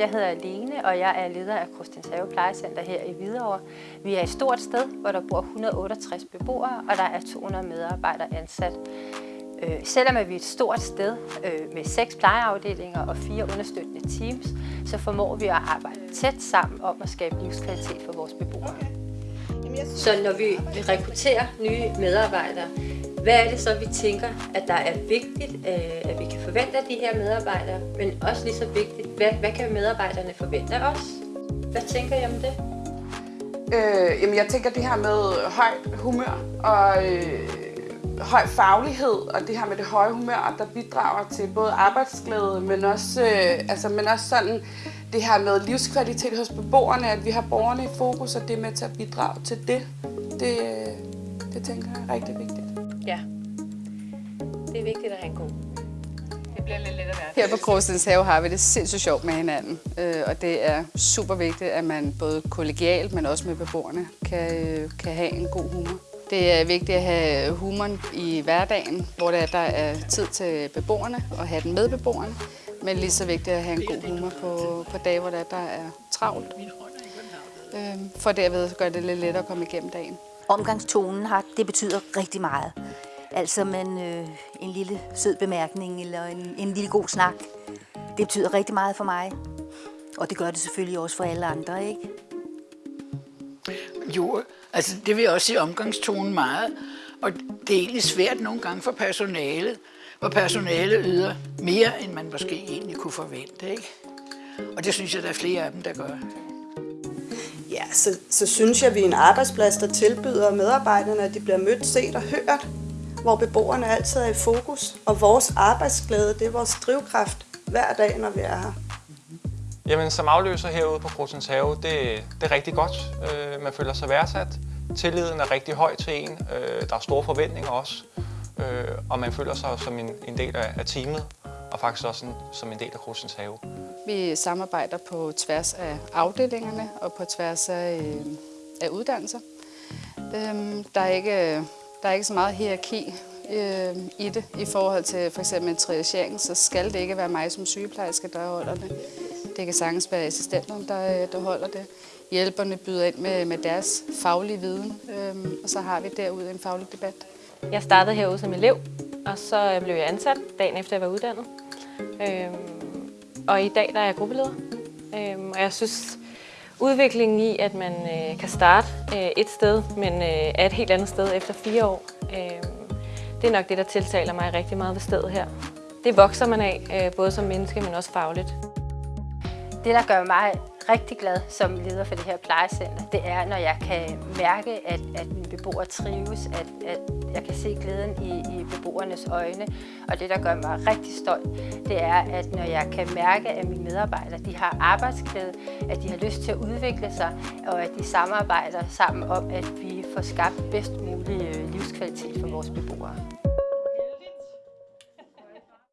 Jeg hedder Lene, og jeg er leder af Krustensave Plejecenter her i Hvidovre. Vi er et stort sted, hvor der bor 168 beboere, og der er 200 medarbejdere ansat. Øh, selvom vi er et stort sted øh, med seks plejeafdelinger og fire understøttende teams, så formår vi at arbejde tæt sammen om at skabe livskvalitet for vores beboere. Så når vi rekrutterer nye medarbejdere, hvad er det så, vi tænker, at der er vigtigt, øh, at vi kan forvente af de her medarbejdere, men også lige så vigtigt, hvad, hvad kan medarbejderne forvente af os? Hvad tænker I om det? Øh, jamen jeg tænker det her med højt humør og øh, høj faglighed og det her med det høje humør, der bidrager til både arbejdsglæde, men også, øh, altså, men også sådan det her med livskvalitet hos beboerne, at vi har borgerne i fokus, og det er med til at bidrage til det. Det, øh, det tænker jeg er rigtig vigtigt. Ja, det er vigtigt at have en god Det bliver lidt let at være. Her på Krostens Have har vi det sindssygt sjovt med hinanden, øh, og det er super vigtigt, at man både kollegialt, men også med beboerne kan, øh, kan have en god humor. Det er vigtigt at have humoren i hverdagen, hvor der er tid til beboerne og have den med beboerne, men lige så vigtigt at have en god humor på, på dage, hvor der er travlt, øh, for derved gør det lidt lettere at komme igennem dagen. Omgangstonen har, det betyder rigtig meget. Altså man, øh, en lille sød bemærkning eller en, en lille god snak, det betyder rigtig meget for mig. Og det gør det selvfølgelig også for alle andre, ikke? Jo, altså det vil jeg også sige omgangstonen meget. Og det er egentlig svært nogle gange for personalet, hvor personalet yder mere, end man måske egentlig kunne forvente. Ikke? Og det synes jeg, der er flere af dem, der gør. Ja, så, så synes jeg, at vi er en arbejdsplads, der tilbyder medarbejderne, at de bliver mødt, set og hørt, hvor beboerne altid er i fokus. Og vores arbejdsglæde, det er vores drivkraft hver dag, når vi er her. Jamen, som afløser herude på Krotens Have, det, det er rigtig godt. Øh, man føler sig værdsat. Tilliden er rigtig høj til en. Øh, der er store forventninger også. Øh, og man føler sig som en, en del af, af teamet, og faktisk også en, som en del af Krotens Have. Vi samarbejder på tværs af afdelingerne og på tværs af, øh, af uddannelser. Øhm, der, er ikke, der er ikke så meget hierarki øh, i det. I forhold til for eksempel en triagering, så skal det ikke være mig som sygeplejerske, der holder det. Det kan sagtens være assistenterne, der, øh, der holder det. Hjælperne byder ind med, med deres faglige viden, øh, og så har vi derude en faglig debat. Jeg startede herude som elev, og så øh, blev jeg ansat dagen efter jeg var uddannet. Øh, og i dag der er jeg gruppeleder. Øhm, og jeg synes, udviklingen i, at man øh, kan starte øh, et sted, men øh, er et helt andet sted efter fire år, øh, det er nok det, der tiltaler mig rigtig meget ved stedet her. Det vokser man af, øh, både som menneske, men også fagligt. Det, der gør mig rigtig glad som leder for det her plejecenter, det er, når jeg kan mærke, at, at mine beboere trives, at, at jeg kan se glæden i, i beboernes øjne. Og det, der gør mig rigtig stolt, det er, at når jeg kan mærke, at mine medarbejdere de har arbejdsglæde, at de har lyst til at udvikle sig, og at de samarbejder sammen om, at vi får skabt bedst mulig øh, livskvalitet for vores beboere.